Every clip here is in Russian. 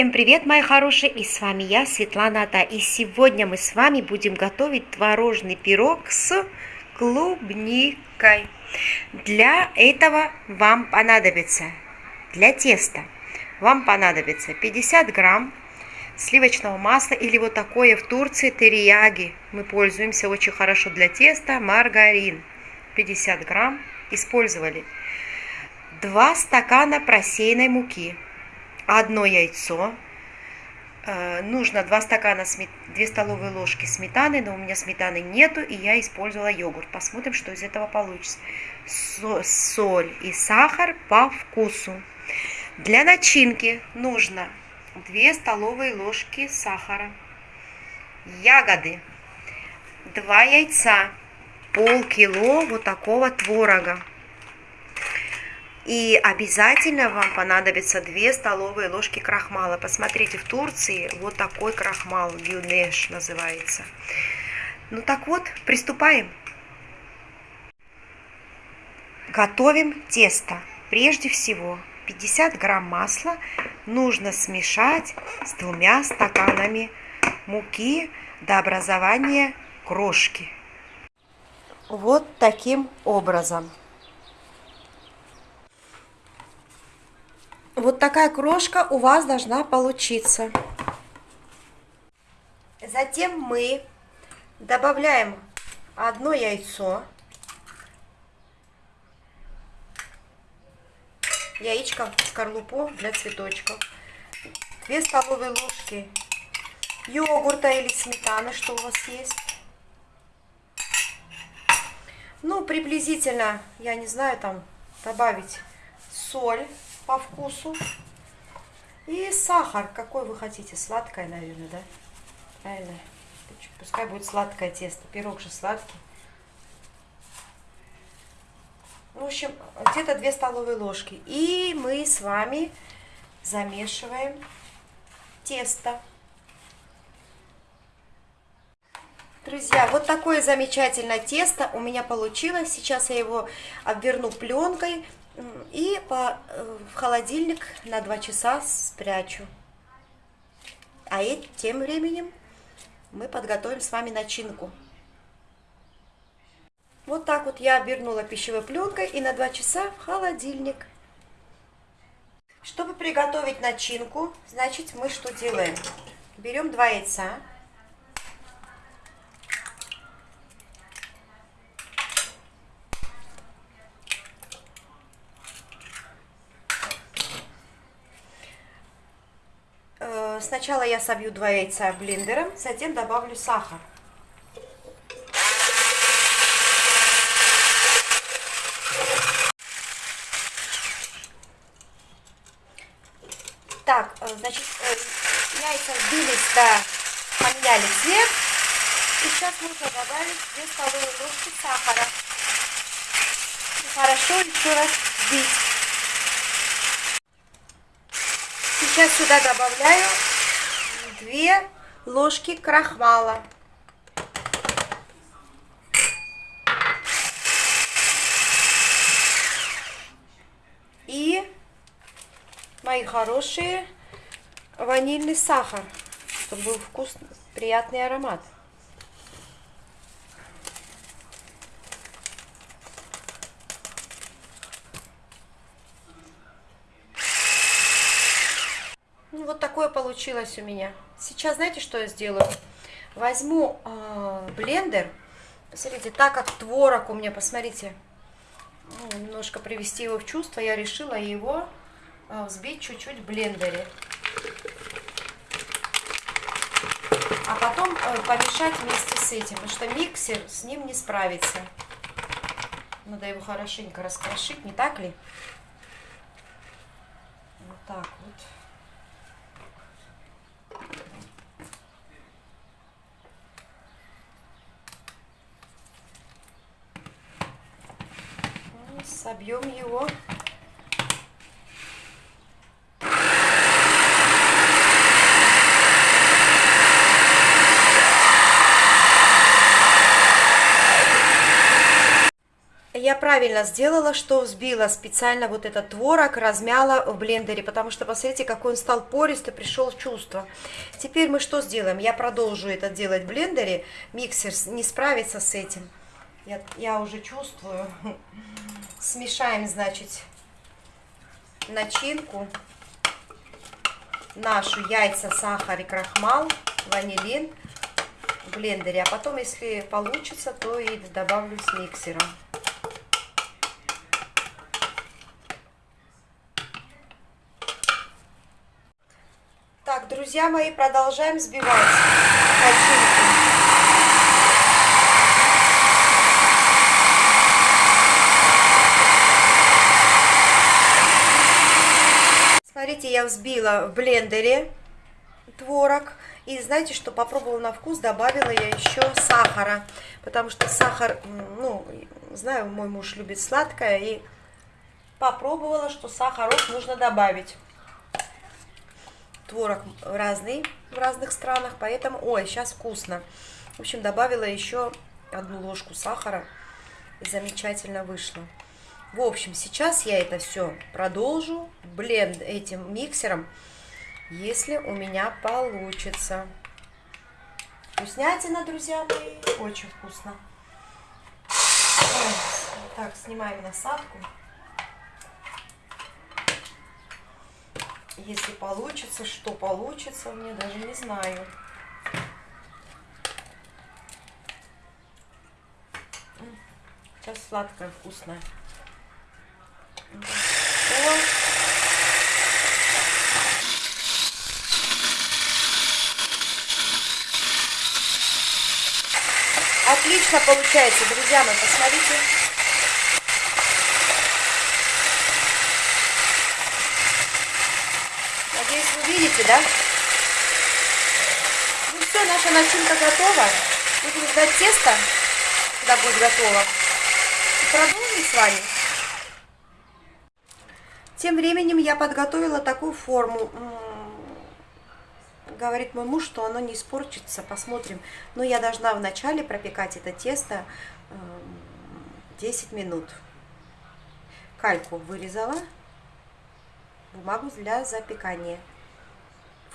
Всем привет, мои хорошие, и с вами я, Светлана Ата. И сегодня мы с вами будем готовить творожный пирог с клубникой. Для этого вам понадобится, для теста, вам понадобится 50 грамм сливочного масла или вот такое в Турции терияги. Мы пользуемся очень хорошо для теста, маргарин. 50 грамм использовали. 2 стакана просеянной муки одно яйцо, э, нужно 2 стакана, 2 столовые ложки сметаны, но у меня сметаны нету, и я использовала йогурт. Посмотрим, что из этого получится. Соль и сахар по вкусу. Для начинки нужно 2 столовые ложки сахара, ягоды, 2 яйца, полкило вот такого творога. И обязательно вам понадобится 2 столовые ложки крахмала. Посмотрите, в Турции вот такой крахмал, гюнеш называется. Ну так вот, приступаем. Готовим тесто. Прежде всего, 50 грамм масла нужно смешать с двумя стаканами муки до образования крошки. Вот таким образом. Вот такая крошка у вас должна получиться. Затем мы добавляем одно яйцо. Яичко в скорлупу для цветочков. 2 столовые ложки йогурта или сметаны, что у вас есть. Ну, приблизительно, я не знаю, там добавить соль по вкусу. И сахар, какой вы хотите, сладкое, наверное, да? Правильно. Пускай будет сладкое тесто, пирог же сладкий. В общем, где-то 2 столовые ложки. И мы с вами замешиваем тесто. Друзья, вот такое замечательное тесто у меня получилось. Сейчас я его обверну пленкой и по, э, в холодильник на 2 часа спрячу. А тем временем мы подготовим с вами начинку. Вот так вот я обернула пищевой пленкой и на 2 часа в холодильник. Чтобы приготовить начинку, значит мы что делаем? Берем 2 яйца. Сначала я собью два яйца блендером, затем добавлю сахар. Так, э, значит, э, яйца сбились, да, поменяли цвет. И сейчас нужно добавить 2 столовые ложки сахара. И хорошо еще раз взбить. Сейчас сюда добавляю 2 ложки крахмала. И, мои хорошие, ванильный сахар, чтобы был вкусный, приятный аромат. вот такое получилось у меня. Сейчас знаете, что я сделаю? Возьму э, блендер. Смотрите, так как творог у меня, посмотрите, ну, немножко привести его в чувство, я решила его э, взбить чуть-чуть в блендере. А потом э, помешать вместе с этим, потому что миксер с ним не справится. Надо его хорошенько раскрошить, не так ли? Вот так вот. Собьем его. Я правильно сделала, что взбила специально вот этот творог, размяла в блендере, потому что посмотрите, какой он стал пористый, пришел в чувство. Теперь мы что сделаем? Я продолжу это делать в блендере, миксер не справится с этим. Я, я уже чувствую. Смешаем, значит, начинку нашу, яйца, сахар и крахмал, ванилин в блендере. А потом, если получится, то и добавлю с миксером. Так, друзья мои, продолжаем взбивать начинку. Смотрите, я взбила в блендере творог. И знаете, что попробовала на вкус, добавила я еще сахара. Потому что сахар, ну, знаю, мой муж любит сладкое. И попробовала, что сахарок нужно добавить творог разный в разных странах, поэтому, ой, сейчас вкусно. В общем, добавила еще одну ложку сахара, и замечательно вышло. В общем, сейчас я это все продолжу бленд этим миксером, если у меня получится. Вкуснятина, друзья мои, очень вкусно. Так, снимаем насадку. Если получится, что получится, мне даже не знаю. Сейчас сладкое, вкусное. Отлично получается, друзья мои, посмотрите. видите, да? Ну все, наша начинка готова. Будем ждать теста, когда будет готово. И продолжим с вами. Тем временем я подготовила такую форму. Говорит мой муж, что оно не испортится. Посмотрим. Но я должна вначале пропекать это тесто 10 минут. Кальку вырезала, бумагу для запекания.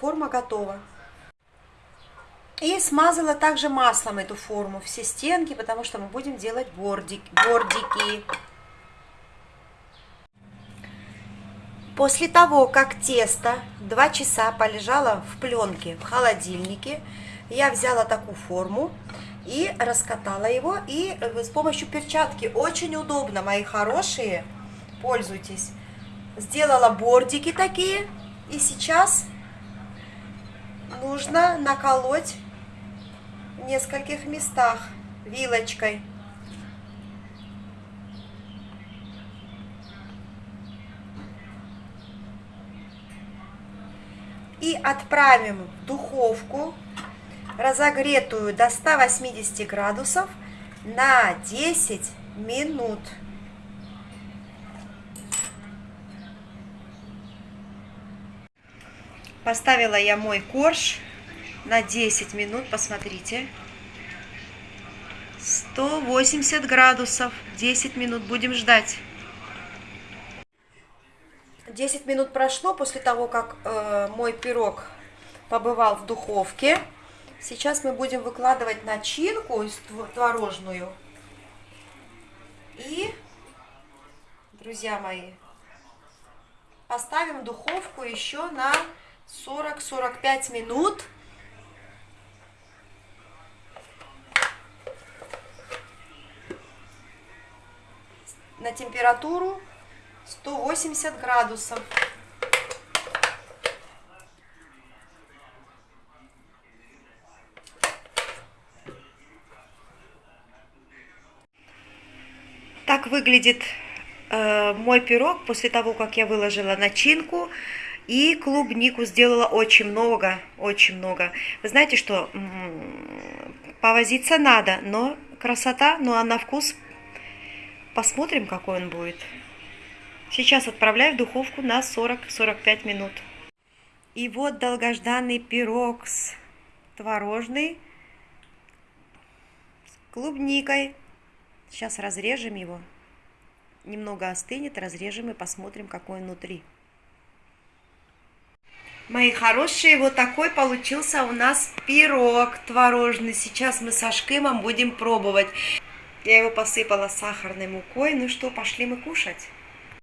Форма готова. И смазала также маслом эту форму, все стенки, потому что мы будем делать бордик, бордики. После того, как тесто 2 часа полежало в пленке в холодильнике, я взяла такую форму и раскатала его. И с помощью перчатки очень удобно, мои хорошие, пользуйтесь. Сделала бордики такие. И сейчас нужно наколоть в нескольких местах вилочкой. И отправим в духовку, разогретую до 180 градусов, на 10 минут. Поставила я мой корж на 10 минут, посмотрите. 180 градусов, 10 минут, будем ждать. 10 минут прошло после того, как э, мой пирог побывал в духовке. Сейчас мы будем выкладывать начинку творожную. И, друзья мои, поставим духовку еще на 40-45 минут. На температуру 180 градусов. Так выглядит э, мой пирог после того, как я выложила начинку. И клубнику сделала очень много, очень много. Вы знаете, что повозиться надо, но красота, ну а на вкус посмотрим, какой он будет. Сейчас отправляю в духовку на 40-45 минут. И вот долгожданный пирог с творожный с клубникой. Сейчас разрежем его немного остынет, разрежем и посмотрим, какой внутри. Мои хорошие, вот такой получился у нас пирог творожный. Сейчас мы со Шкимом будем пробовать. Я его посыпала сахарной мукой. Ну что, пошли мы кушать.